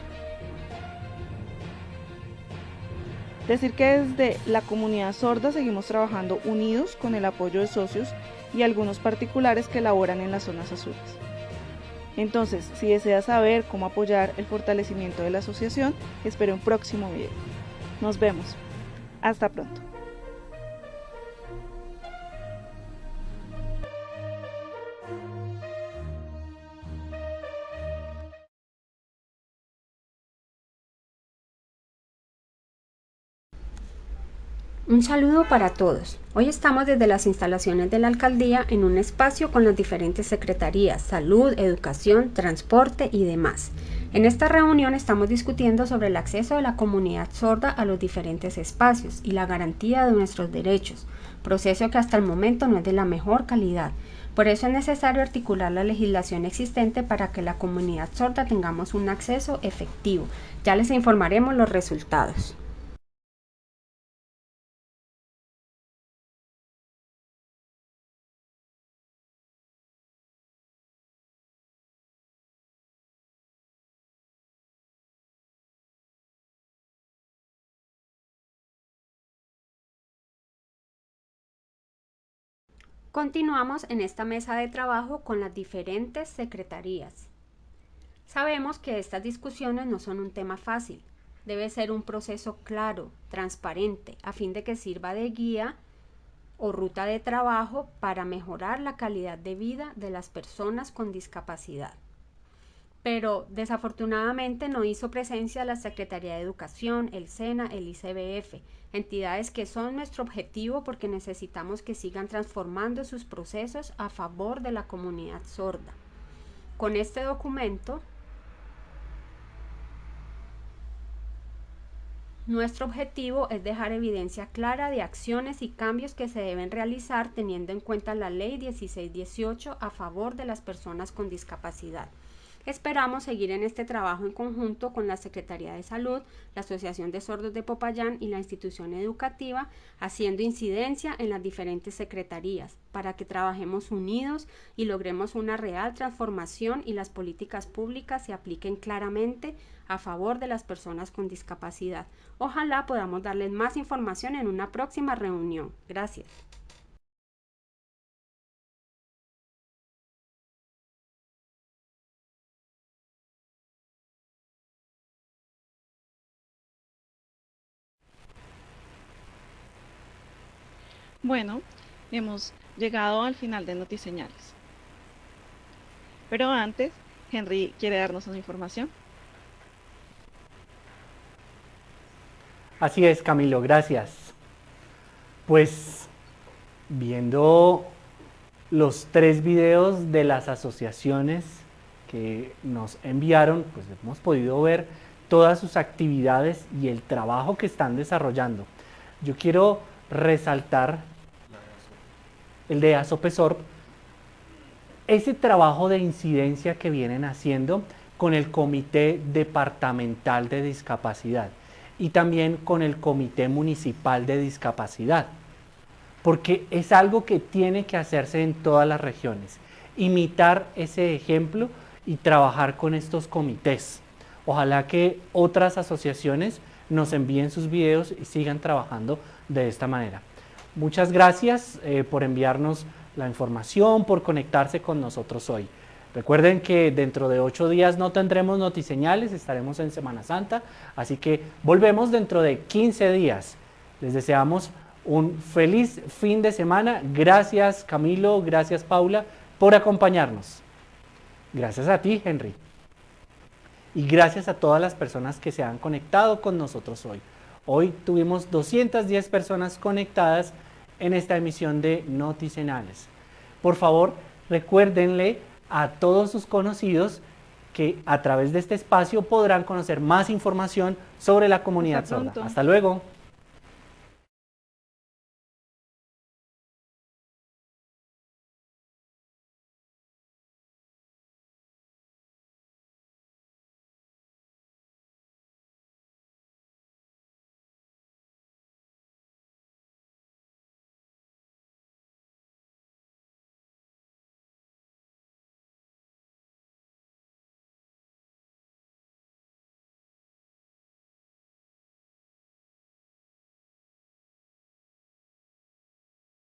Decir que desde la comunidad sorda seguimos trabajando unidos con el apoyo de socios y algunos particulares que laboran en las zonas azules. Entonces, si desea saber cómo apoyar el fortalecimiento de la asociación, espere un próximo video. Nos vemos. Hasta pronto. Un saludo para todos. Hoy estamos desde las instalaciones de la alcaldía en un espacio con las diferentes secretarías, salud, educación, transporte y demás. En esta reunión estamos discutiendo sobre el acceso de la comunidad sorda a los diferentes espacios y la garantía de nuestros derechos, proceso que hasta el momento no es de la mejor calidad. Por eso es necesario articular la legislación existente para que la comunidad sorda tengamos un acceso efectivo. Ya les informaremos los resultados. Continuamos en esta mesa de trabajo con las diferentes secretarías. Sabemos que estas discusiones no son un tema fácil. Debe ser un proceso claro, transparente, a fin de que sirva de guía o ruta de trabajo para mejorar la calidad de vida de las personas con discapacidad pero desafortunadamente no hizo presencia la Secretaría de Educación, el SENA, el ICBF, entidades que son nuestro objetivo porque necesitamos que sigan transformando sus procesos a favor de la comunidad sorda. Con este documento, nuestro objetivo es dejar evidencia clara de acciones y cambios que se deben realizar teniendo en cuenta la Ley 1618 a favor de las personas con discapacidad. Esperamos seguir en este trabajo en conjunto con la Secretaría de Salud, la Asociación de Sordos de Popayán y la institución educativa, haciendo incidencia en las diferentes secretarías para que trabajemos unidos y logremos una real transformación y las políticas públicas se apliquen claramente a favor de las personas con discapacidad. Ojalá podamos darles más información en una próxima reunión. Gracias. Bueno, hemos llegado al final de Notiseñales. Pero antes, Henry quiere darnos una información. Así es, Camilo, gracias. Pues viendo los tres videos de las asociaciones que nos enviaron, pues hemos podido ver todas sus actividades y el trabajo que están desarrollando. Yo quiero resaltar el de ASOPESORP, ese trabajo de incidencia que vienen haciendo con el Comité Departamental de Discapacidad y también con el Comité Municipal de Discapacidad, porque es algo que tiene que hacerse en todas las regiones, imitar ese ejemplo y trabajar con estos comités. Ojalá que otras asociaciones nos envíen sus videos y sigan trabajando de esta manera. Muchas gracias eh, por enviarnos la información, por conectarse con nosotros hoy. Recuerden que dentro de ocho días no tendremos notiseñales, estaremos en Semana Santa, así que volvemos dentro de 15 días. Les deseamos un feliz fin de semana. Gracias Camilo, gracias Paula por acompañarnos. Gracias a ti, Henry. Y gracias a todas las personas que se han conectado con nosotros hoy. Hoy tuvimos 210 personas conectadas en esta emisión de Noticenales. Por favor, recuérdenle a todos sus conocidos que a través de este espacio podrán conocer más información sobre la comunidad sorda. Hasta luego.